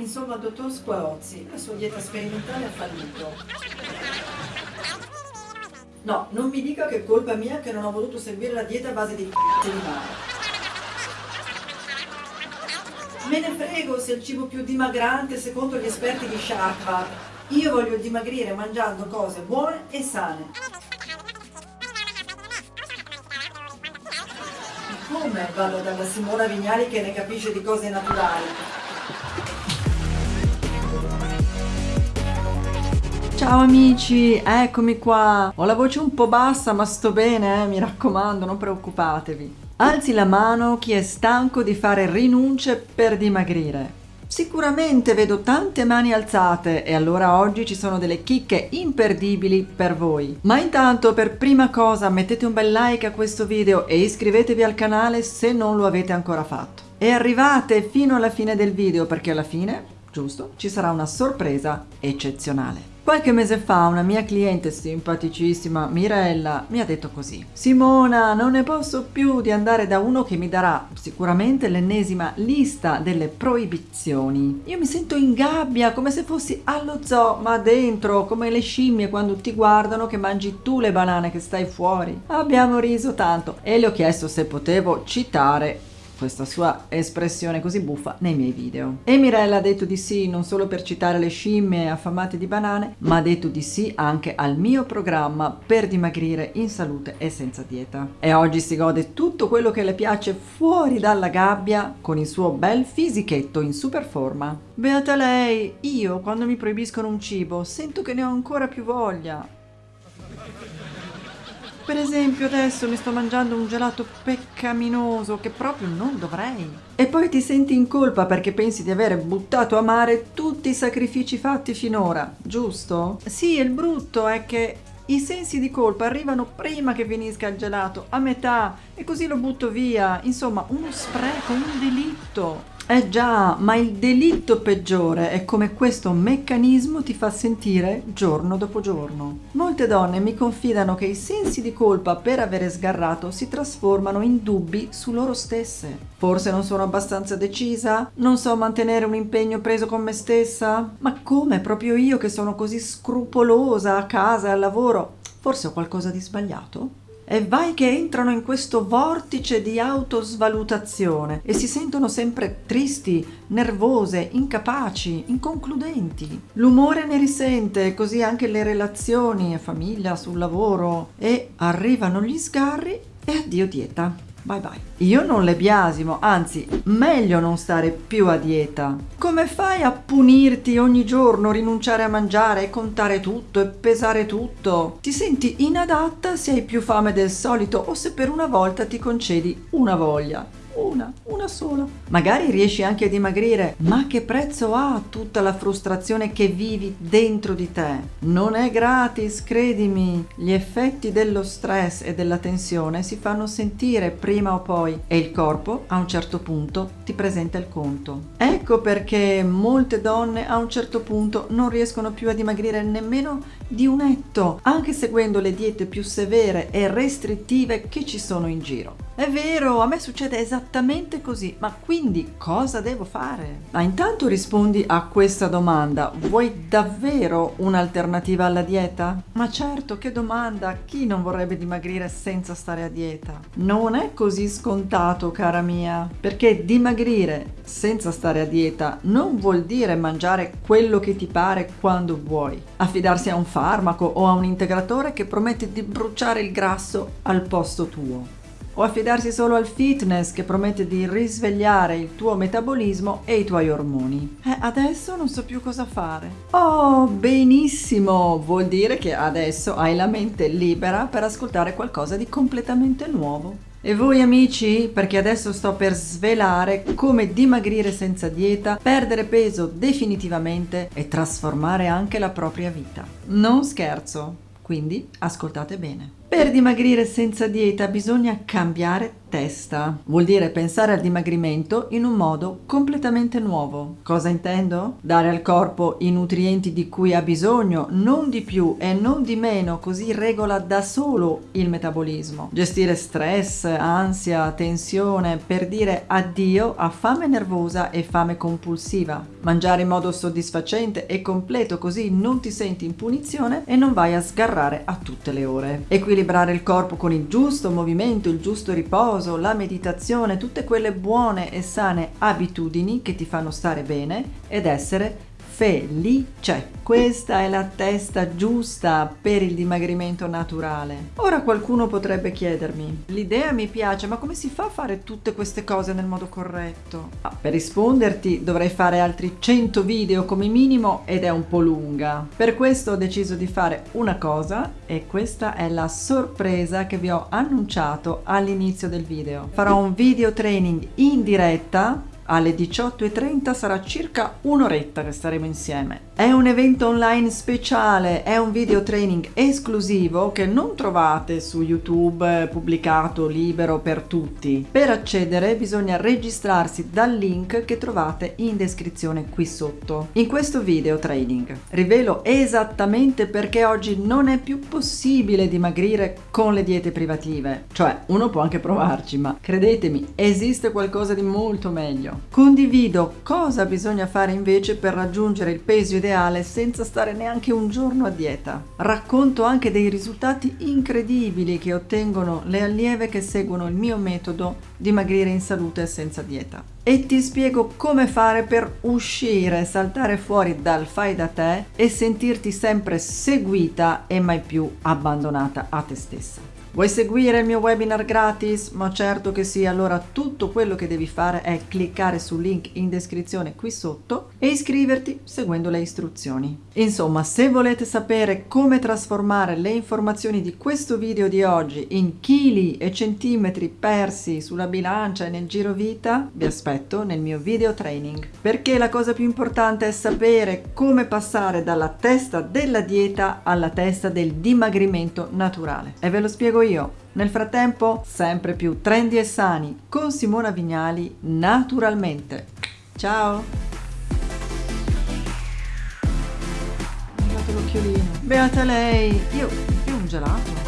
Insomma, dottor Squarozzi, la sua dieta sperimentale ha fallito. No, non mi dica che è colpa mia che non ho voluto seguire la dieta a base di c***o di mare. Me ne frego se è il cibo più dimagrante secondo gli esperti di Sharp. Io voglio dimagrire mangiando cose buone e sane. Come vado dalla Simona Vignali che ne capisce di cose naturali? Ciao amici, eccomi qua. Ho la voce un po' bassa ma sto bene, eh? mi raccomando, non preoccupatevi. Alzi la mano chi è stanco di fare rinunce per dimagrire. Sicuramente vedo tante mani alzate e allora oggi ci sono delle chicche imperdibili per voi. Ma intanto per prima cosa mettete un bel like a questo video e iscrivetevi al canale se non lo avete ancora fatto. E arrivate fino alla fine del video perché alla fine, giusto, ci sarà una sorpresa eccezionale. Qualche mese fa una mia cliente simpaticissima, Mirella, mi ha detto così Simona, non ne posso più di andare da uno che mi darà sicuramente l'ennesima lista delle proibizioni. Io mi sento in gabbia, come se fossi allo zoo, ma dentro, come le scimmie quando ti guardano che mangi tu le banane che stai fuori. Abbiamo riso tanto e le ho chiesto se potevo citare questa sua espressione così buffa nei miei video. E Mirella ha detto di sì non solo per citare le scimmie affamate di banane, ma ha detto di sì anche al mio programma per dimagrire in salute e senza dieta. E oggi si gode tutto quello che le piace fuori dalla gabbia con il suo bel fisichetto in super forma. Beata lei, io quando mi proibiscono un cibo sento che ne ho ancora più voglia per esempio adesso mi sto mangiando un gelato peccaminoso che proprio non dovrei. E poi ti senti in colpa perché pensi di aver buttato a mare tutti i sacrifici fatti finora, giusto? Sì, il brutto è che i sensi di colpa arrivano prima che finisca il gelato, a metà, e così lo butto via. Insomma, uno spreco, un delitto. Eh già, ma il delitto peggiore è come questo meccanismo ti fa sentire giorno dopo giorno. Molte donne mi confidano che i sensi di colpa per avere sgarrato si trasformano in dubbi su loro stesse. Forse non sono abbastanza decisa? Non so mantenere un impegno preso con me stessa? Ma come proprio io che sono così scrupolosa a casa e al lavoro? Forse ho qualcosa di sbagliato? E vai che entrano in questo vortice di autosvalutazione e si sentono sempre tristi, nervose, incapaci, inconcludenti. L'umore ne risente, così anche le relazioni, famiglia, sul lavoro e arrivano gli sgarri e addio dieta. Bye bye. Io non le biasimo, anzi, meglio non stare più a dieta. Come fai a punirti ogni giorno, rinunciare a mangiare, contare tutto e pesare tutto? Ti senti inadatta se hai più fame del solito o se per una volta ti concedi una voglia una, una sola. Magari riesci anche a dimagrire, ma che prezzo ha tutta la frustrazione che vivi dentro di te? Non è gratis, credimi. Gli effetti dello stress e della tensione si fanno sentire prima o poi e il corpo a un certo punto ti presenta il conto. Ecco perché molte donne a un certo punto non riescono più a dimagrire nemmeno di un etto, anche seguendo le diete più severe e restrittive che ci sono in giro. È vero, a me succede esattamente così, ma quindi cosa devo fare? Ma intanto rispondi a questa domanda, vuoi davvero un'alternativa alla dieta? Ma certo, che domanda, chi non vorrebbe dimagrire senza stare a dieta? Non è così scontato, cara mia, perché dimagrire senza stare a dieta non vuol dire mangiare quello che ti pare quando vuoi, affidarsi a un farmaco o a un integratore che promette di bruciare il grasso al posto tuo o affidarsi solo al fitness che promette di risvegliare il tuo metabolismo e i tuoi ormoni. Eh, adesso non so più cosa fare. Oh, benissimo! Vuol dire che adesso hai la mente libera per ascoltare qualcosa di completamente nuovo. E voi amici? Perché adesso sto per svelare come dimagrire senza dieta, perdere peso definitivamente e trasformare anche la propria vita. Non scherzo, quindi ascoltate bene. Per dimagrire senza dieta bisogna cambiare testa. Vuol dire pensare al dimagrimento in un modo completamente nuovo. Cosa intendo? Dare al corpo i nutrienti di cui ha bisogno, non di più e non di meno, così regola da solo il metabolismo. Gestire stress, ansia, tensione per dire addio a fame nervosa e fame compulsiva. Mangiare in modo soddisfacente e completo così non ti senti in punizione e non vai a sgarrare a tutte le ore. Equilibrare il corpo con il giusto movimento, il giusto riposo, la meditazione, tutte quelle buone e sane abitudini che ti fanno stare bene ed essere felice. Questa è la testa giusta per il dimagrimento naturale. Ora qualcuno potrebbe chiedermi, l'idea mi piace, ma come si fa a fare tutte queste cose nel modo corretto? Ah, per risponderti dovrei fare altri 100 video come minimo ed è un po' lunga. Per questo ho deciso di fare una cosa e questa è la sorpresa che vi ho annunciato all'inizio del video. Farò un video training in diretta alle 18.30 sarà circa un'oretta che staremo insieme. È un evento online speciale, è un video training esclusivo che non trovate su YouTube pubblicato libero per tutti. Per accedere bisogna registrarsi dal link che trovate in descrizione qui sotto. In questo video training rivelo esattamente perché oggi non è più possibile dimagrire con le diete privative. Cioè, uno può anche provarci, ma credetemi, esiste qualcosa di molto meglio. Condivido cosa bisogna fare invece per raggiungere il peso ideale senza stare neanche un giorno a dieta. Racconto anche dei risultati incredibili che ottengono le allieve che seguono il mio metodo dimagrire in salute senza dieta. E ti spiego come fare per uscire, saltare fuori dal fai da te e sentirti sempre seguita e mai più abbandonata a te stessa. Vuoi seguire il mio webinar gratis? Ma certo che sì, allora tutto quello che devi fare è cliccare sul link in descrizione qui sotto e iscriverti seguendo le istruzioni. Insomma, se volete sapere come trasformare le informazioni di questo video di oggi in chili e centimetri persi sulla bilancia e nel giro vita, vi aspetto nel mio video training. Perché la cosa più importante è sapere come passare dalla testa della dieta alla testa del dimagrimento naturale. E ve lo spiego io. Nel frattempo, sempre più trendy e sani con Simona Vignali naturalmente. Ciao! Beata lei! Io, io un gelato.